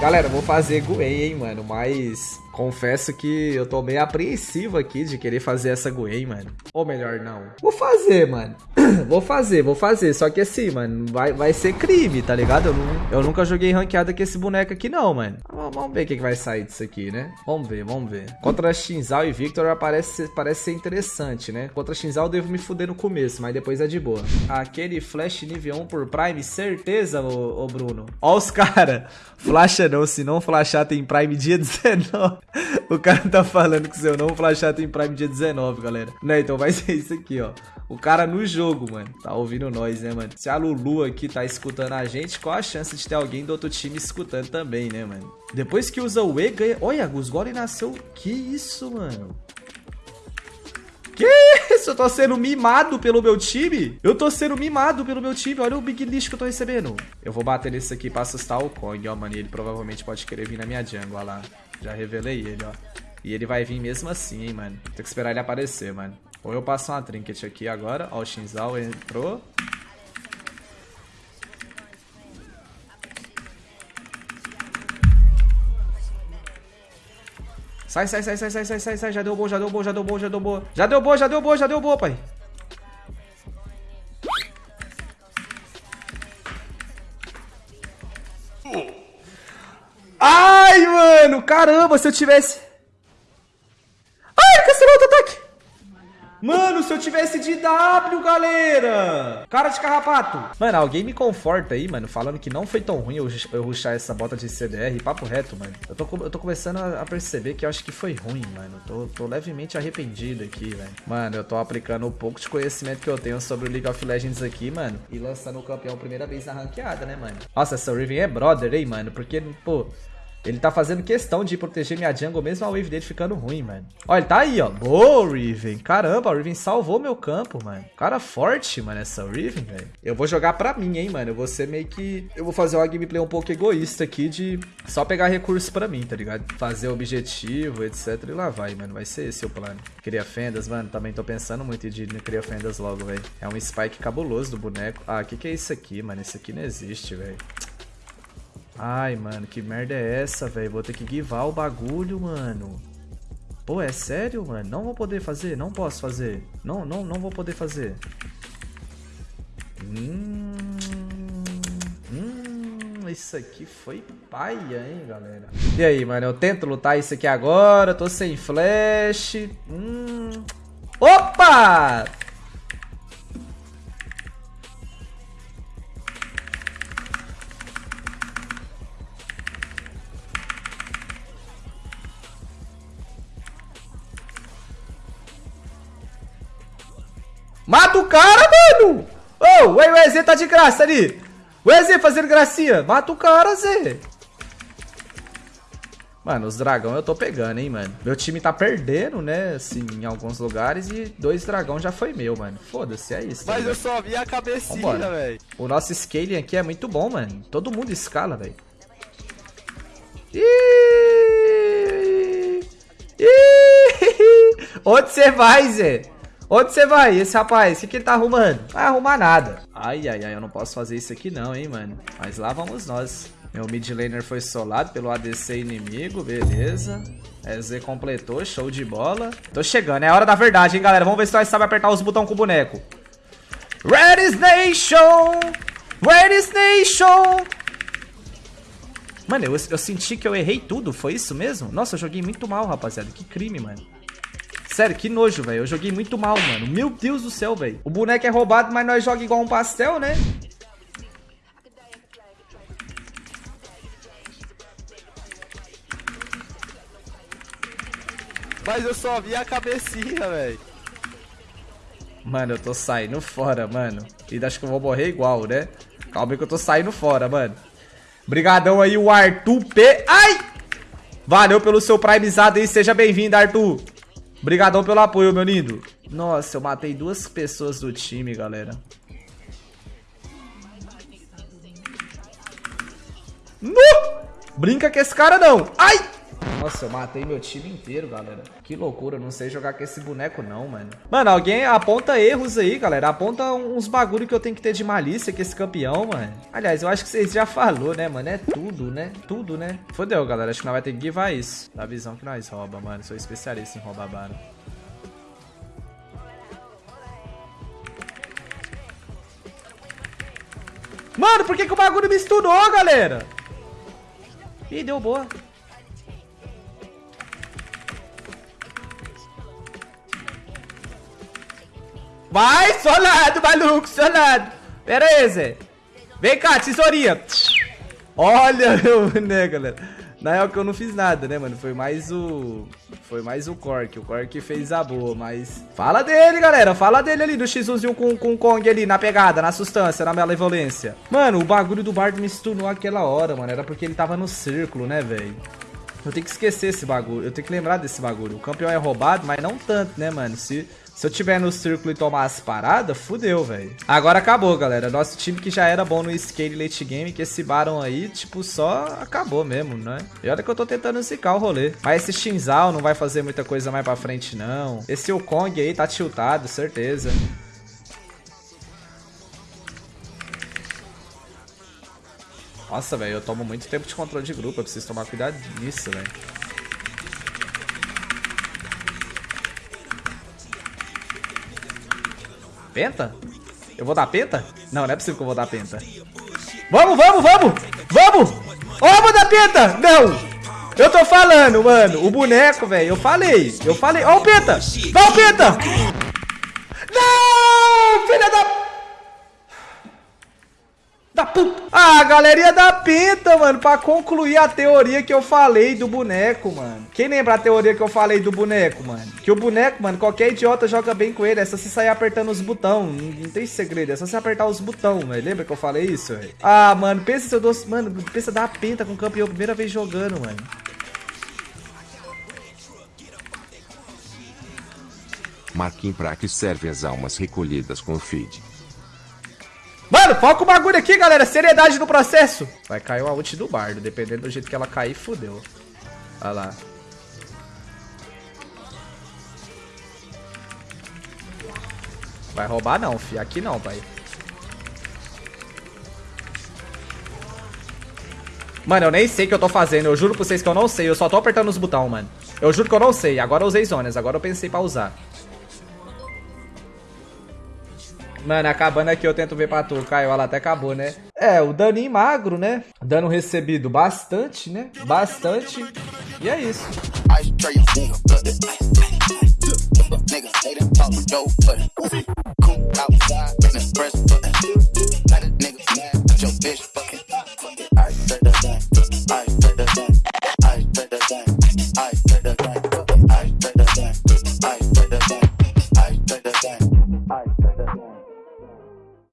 Galera, vou fazer Gwen, hein, mano, mas confesso que eu tô meio apreensivo aqui de querer fazer essa Gwen, mano. Ou melhor, não. Vou fazer, mano. vou fazer, vou fazer. Só que assim, mano, vai, vai ser crime, tá ligado? Eu, eu nunca joguei ranqueada com esse boneco aqui, não, mano. Vamos ver o que, que vai sair disso aqui, né? Vamos ver, vamos ver. Contra Shinzal e Victor parece, parece ser interessante, né? Contra Shinzal eu devo me fuder no começo, mas depois é de boa. Aquele flash nível 1 por Prime, certeza, ô, ô Bruno. Ó os cara. Flasha não, se não flashar tem Prime dia 19. o cara tá falando que se eu não flashar tem Prime dia 19, galera. Né, então vai ser isso aqui, ó. O cara no jogo, mano. Tá ouvindo nós, né, mano? Se a Lulu aqui tá escutando a gente, qual a chance de ter alguém do outro time escutando também, né, mano? Depois que usa o E, ganha... Olha, Gus Golem nasceu... Que isso, mano? Que isso? Eu tô sendo mimado pelo meu time? Eu tô sendo mimado pelo meu time. Olha o big lixo que eu tô recebendo. Eu vou bater nesse aqui pra assustar o Kong, ó, mano. Ele provavelmente pode querer vir na minha jungle, ó lá. Já revelei ele, ó. E ele vai vir mesmo assim, hein, mano. Tem que esperar ele aparecer, mano. Ou eu passo uma trinket aqui agora. Ó, o Shinzal entrou. Sai, sai, sai, sai, sai, sai, sai, sai. Já deu bom, já deu bom, já deu bom, já deu bom. Já deu bom, já deu bom, já deu bom, pai. Ai, mano, caramba, se eu tivesse... se eu tivesse de W, galera! Cara de carrapato! Mano, alguém me conforta aí, mano, falando que não foi tão ruim eu, eu ruxar essa bota de CDR. Papo reto, mano. Eu tô, eu tô começando a, perceber que eu acho que foi ruim, mano. Tô, tô levemente arrependido aqui, velho. Mano, eu tô aplicando o pouco de conhecimento que eu tenho sobre o League of Legends aqui, mano. E lançando o campeão primeira vez na ranqueada, né, mano? Nossa, essa Riven é brother, hein, mano? Porque, pô... Ele tá fazendo questão de proteger minha jungle, mesmo a wave dele ficando ruim, mano. Ó, ele tá aí, ó. Boa, Riven. Caramba, o Riven salvou meu campo, mano. Cara forte, mano, essa Riven, velho. Eu vou jogar pra mim, hein, mano. Eu vou ser meio que... Eu vou fazer uma gameplay um pouco egoísta aqui de só pegar recursos pra mim, tá ligado? Fazer objetivo, etc. E lá vai, mano. Vai ser esse o plano. Cria fendas, mano. Também tô pensando muito em criar fendas logo, velho. É um spike cabuloso do boneco. Ah, o que que é isso aqui, mano? Isso aqui não existe, velho. Ai, mano, que merda é essa, velho? Vou ter que guivar o bagulho, mano. Pô, é sério, mano? Não vou poder fazer? Não posso fazer. Não, não, não vou poder fazer. Hum, hum, isso aqui foi paia, hein, galera? E aí, mano? Eu tento lutar isso aqui agora. Tô sem flash. Hum. Opa! Mata o cara, mano! Ô, oh, o EZ tá de graça ali. O EZ fazendo gracinha. Mata o cara, Zé. Mano, os dragão eu tô pegando, hein, mano. Meu time tá perdendo, né, assim, em alguns lugares e dois dragão já foi meu, mano. Foda-se, é isso. Mas tá eu só vi a cabecinha, velho. O nosso scaling aqui é muito bom, mano. Todo mundo escala, velho. Onde você vai, Zé? Onde você vai, esse rapaz? O que, que ele tá arrumando? Não vai arrumar nada. Ai, ai, ai, eu não posso fazer isso aqui não, hein, mano. Mas lá vamos nós. Meu mid laner foi solado pelo ADC inimigo, beleza. EZ completou, show de bola. Tô chegando, é a hora da verdade, hein, galera. Vamos ver se nós sabemos apertar os botões com o boneco. Red Nation! Red Nation! Mano, eu, eu senti que eu errei tudo, foi isso mesmo? Nossa, eu joguei muito mal, rapaziada. Que crime, mano. Sério, que nojo, velho. Eu joguei muito mal, mano. Meu Deus do céu, velho. O boneco é roubado, mas nós jogamos igual um pastel, né? Mas eu só vi a cabecinha, velho. Mano, eu tô saindo fora, mano. E acho que eu vou morrer igual, né? Calma aí que eu tô saindo fora, mano. Brigadão aí, o Arthur P. Ai! Valeu pelo seu primezado aí. Seja bem-vindo, Arthur. Obrigadão pelo apoio, meu lindo. Nossa, eu matei duas pessoas do time, galera. No! Brinca com esse cara, não. Ai! Nossa, eu matei meu time inteiro, galera. Que loucura, não sei jogar com esse boneco não, mano. Mano, alguém aponta erros aí, galera. Aponta uns bagulho que eu tenho que ter de malícia com esse campeão, mano. Aliás, eu acho que vocês já falou, né, mano? É tudo, né? Tudo, né? Fodeu, galera. Acho que nós vai ter que givar isso. Da visão que nós rouba, mano. Sou especialista em roubar barão. Mano, por que, que o bagulho me estunou, galera? Ih, deu boa. Vai, solado, maluco, solado. Pera aí, Zé. Vem cá, tesourinha. Olha, né, galera. Na real que eu não fiz nada, né, mano? Foi mais o... Foi mais o Cork. O Cork fez a boa, mas... Fala dele, galera. Fala dele ali, do X1 com, com o Kong ali, na pegada, na sustância, na malevolência. Mano, o bagulho do Bard me stunou aquela hora, mano. Era porque ele tava no círculo, né, velho? Eu tenho que esquecer esse bagulho. Eu tenho que lembrar desse bagulho. O campeão é roubado, mas não tanto, né, mano? Se... Se eu tiver no círculo e tomar as paradas, fudeu, velho. Agora acabou, galera. Nosso time que já era bom no skate late game, que esse Baron aí, tipo, só acabou mesmo, né? E olha que eu tô tentando zicar o rolê. Mas esse Shinzal não vai fazer muita coisa mais pra frente, não. Esse Kong aí tá tiltado, certeza. Nossa, velho, eu tomo muito tempo de controle de grupo. Eu preciso tomar cuidado nisso, velho. Penta? Eu vou dar penta? Não, não é possível que eu vou dar penta. Vamos, vamos, vamos! Vamos! Ó, vou dar penta! Não! Eu tô falando, mano. O boneco, velho. Eu falei. Eu falei. Ó o penta! Dá o penta! Não! Filha da... Da puta. Ah, galerinha da pinta, mano, pra concluir a teoria que eu falei do boneco, mano. Quem lembra a teoria que eu falei do boneco, mano? Que o boneco, mano, qualquer idiota joga bem com ele. É só você sair apertando os botões. Não, não, tem segredo, é só você apertar os botões, velho. Lembra que eu falei isso, velho? Ah, mano, pensa se eu dou... Mano, pensa dar pinta com o campeão primeira vez jogando, mano. Marquinhos pra que serve as almas recolhidas com o feed. Mano, foca o bagulho aqui, galera. Seriedade no processo. Vai cair uma ult do bardo. Dependendo do jeito que ela cair, fodeu. Olha lá. Vai roubar não, fi. Aqui não, pai. Mano, eu nem sei o que eu tô fazendo. Eu juro pra vocês que eu não sei. Eu só tô apertando os botões, mano. Eu juro que eu não sei. Agora eu usei zonas. Agora eu pensei pra usar. Mano, acabando aqui eu tento ver pra tu, Caio. Ela até acabou, né? É, o daninho magro, né? Dano recebido bastante, né? Bastante. E é isso. Nigga,